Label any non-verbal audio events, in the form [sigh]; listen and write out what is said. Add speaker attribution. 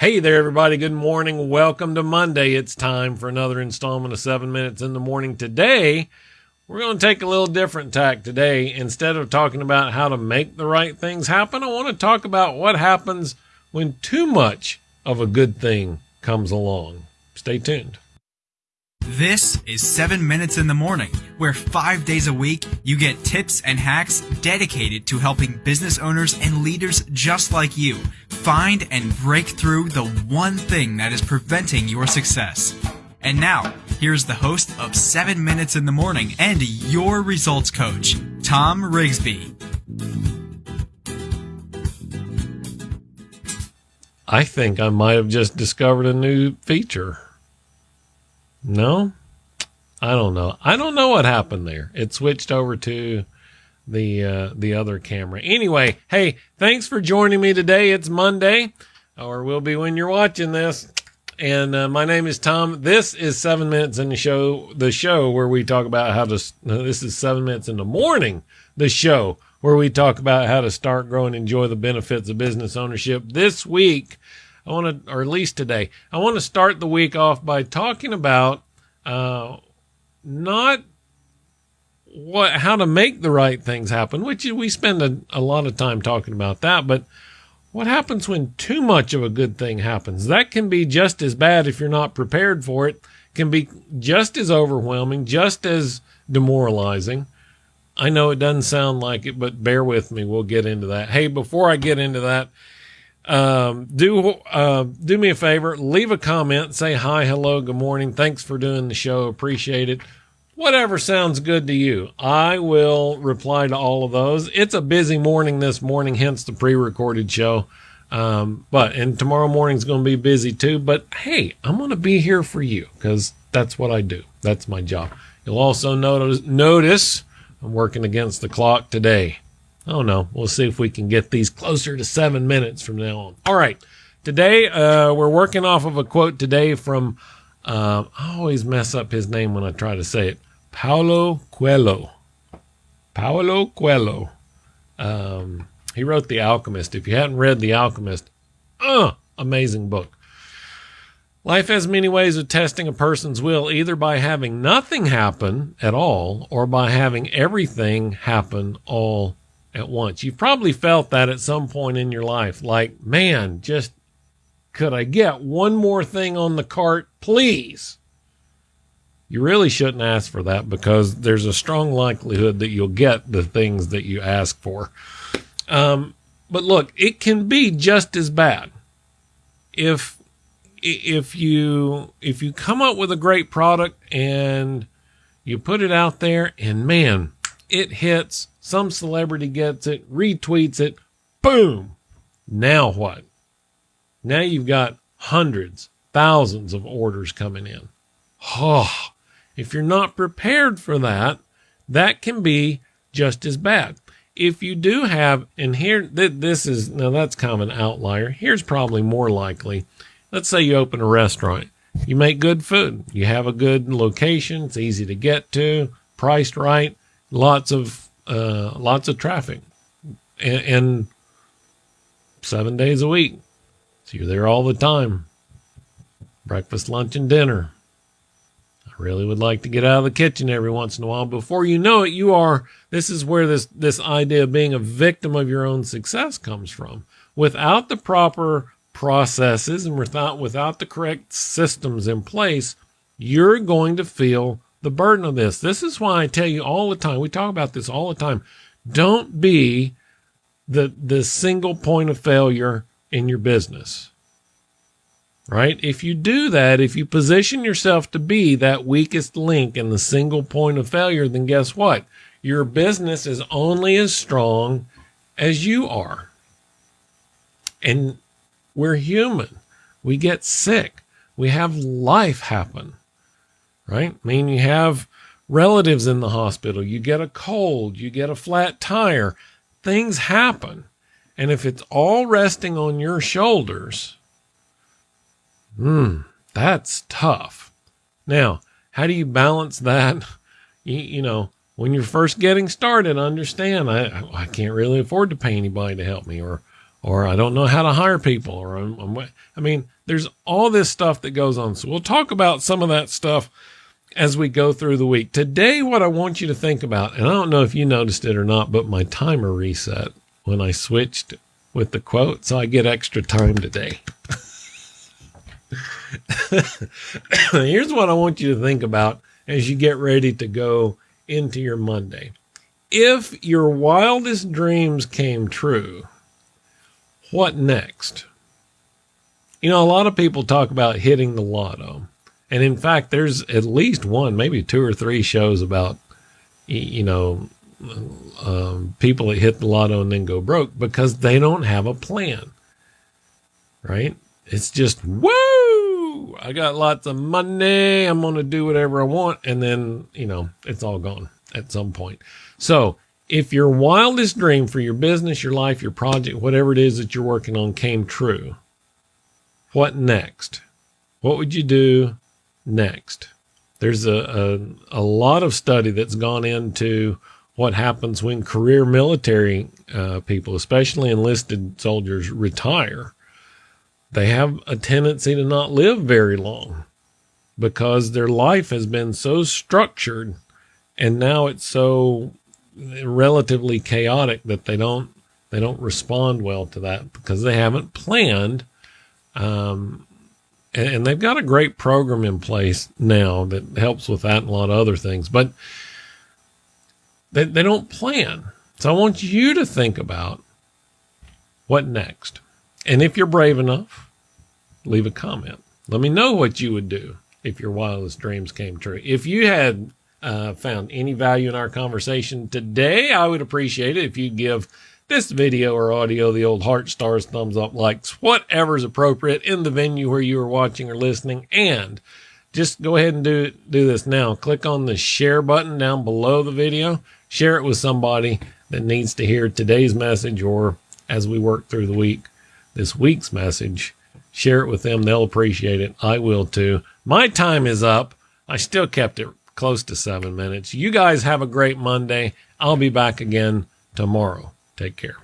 Speaker 1: Hey there, everybody. Good morning. Welcome to Monday. It's time for another installment of seven minutes in the morning. Today, we're going to take a little different tack today. Instead of talking about how to make the right things happen, I want to talk about what happens when too much of a good thing comes along. Stay tuned.
Speaker 2: This is 7 Minutes in the Morning, where five days a week you get tips and hacks dedicated to helping business owners and leaders just like you find and break through the one thing that is preventing your success. And now, here's the host of 7 Minutes in the Morning and your results coach, Tom Rigsby.
Speaker 1: I think I might have just discovered a new feature. No, I don't know. I don't know what happened there. It switched over to the uh, the other camera. Anyway, hey, thanks for joining me today. It's Monday, or will be when you're watching this. And uh, my name is Tom. This is seven minutes in the show. The show where we talk about how to. this is seven minutes in the morning. The show where we talk about how to start, grow, and enjoy the benefits of business ownership. This week, I want to, or at least today, I want to start the week off by talking about uh, not what how to make the right things happen, which we spend a, a lot of time talking about that, but what happens when too much of a good thing happens? That can be just as bad if you're not prepared for it, can be just as overwhelming, just as demoralizing. I know it doesn't sound like it, but bear with me. We'll get into that. Hey, before I get into that, um, do uh, do me a favor, leave a comment, say hi, hello, good morning, thanks for doing the show, appreciate it. Whatever sounds good to you, I will reply to all of those. It's a busy morning this morning, hence the pre-recorded show. Um, but and tomorrow morning's going to be busy too. But hey, I'm going to be here for you because that's what I do. That's my job. You'll also notice notice I'm working against the clock today. Oh no, we'll see if we can get these closer to seven minutes from now on. All right. Today, uh, we're working off of a quote today from, uh, I always mess up his name when I try to say it. Paulo Coelho. Paulo Coelho. Um, he wrote The Alchemist. If you hadn't read The Alchemist, uh, amazing book. Life has many ways of testing a person's will, either by having nothing happen at all or by having everything happen all at once. You've probably felt that at some point in your life. Like, man, just could I get one more thing on the cart, please? You really shouldn't ask for that because there's a strong likelihood that you'll get the things that you ask for. Um, but look, it can be just as bad if if you if you come up with a great product and you put it out there and man, it hits some celebrity gets it, retweets it, boom. Now what? Now you've got hundreds, thousands of orders coming in. Oh, if you're not prepared for that, that can be just as bad. If you do have, and here, this is, now that's kind of an outlier. Here's probably more likely. Let's say you open a restaurant. You make good food. You have a good location. It's easy to get to, priced right, lots of uh, lots of traffic, and, and seven days a week. So you're there all the time. Breakfast, lunch, and dinner. Really would like to get out of the kitchen every once in a while. Before you know it, you are. This is where this this idea of being a victim of your own success comes from. Without the proper processes and without without the correct systems in place, you're going to feel the burden of this. This is why I tell you all the time. We talk about this all the time. Don't be the the single point of failure in your business. Right? If you do that, if you position yourself to be that weakest link in the single point of failure, then guess what? Your business is only as strong as you are. And we're human. We get sick. We have life happen right? I mean, you have relatives in the hospital, you get a cold, you get a flat tire, things happen. And if it's all resting on your shoulders, hmm, that's tough. Now, how do you balance that? [laughs] You, you know, when you're first getting started, understand I, I can't really afford to pay anybody to help me, or or I don't know how to hire people, or I'm, I'm, I mean, there's all this stuff that goes on. So we'll talk about some of that stuff as we go through the week. Today, what I want you to think about, and I don't know if you noticed it or not, but my timer reset when I switched with the quote, so I get extra time today. [laughs] [coughs] Here's what I want you to think about as you get ready to go into your Monday. If your wildest dreams came true, what next? You know, a lot of people talk about hitting the lotto. And in fact, there's at least one, maybe two or three shows about, you know, um, people that hit the lotto and then go broke because they don't have a plan. Right? It's just, I got lots of money. I'm going to do whatever I want. And then, you know, it's all gone at some point. So if your wildest dream for your business, your life, your project, whatever it is that you're working on came true, what next? What would you do next? There's a, a, a lot of study that's gone into what happens when career military uh, people, especially enlisted soldiers, retire. They have a tendency to not live very long because their life has been so structured and now it's so relatively chaotic that they don't they don't respond well to that because they haven't planned um, and, and, they've got a great program in place now that helps with that and a lot of other things but they, they don't plan. So i want you to think about what next and if you're brave enough leave a comment let me know what you would do if your wildest dreams came true if you had uh, found any value in our conversation today, I would appreciate it if you give this video or audio the old heart stars, thumbs up, likes, whatever's appropriate in the venue where you are watching or listening. And just go ahead and do do this now. Click on the share button down below the video. Share it with somebody that needs to hear today's message or as we work through the week, this week's message. Share it with them. They'll appreciate it. I will too. My time is up. I still kept it close to seven minutes. You guys have a great Monday. I'll be back again tomorrow. Take care.